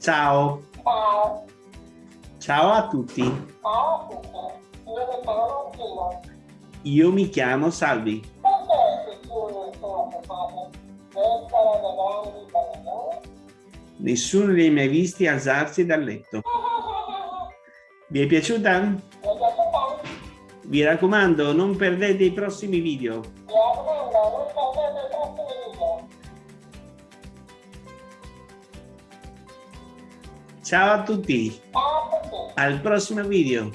Ciao. Ciao. Ciao a tutti. Ciao a tutti. Io mi chiamo Gino. Io mi chiamo Salvi. Perché essere dei grandi bambini? Nessuno li ha mai visti alzarsi dal letto. Vi è piaciuta? Mi è piaciuta? Vi raccomando, non perdete i prossimi video. Mi raccomando, non perdete i prossimi video. Ciao a tutti. Ciao a tutti. Al prossimo video.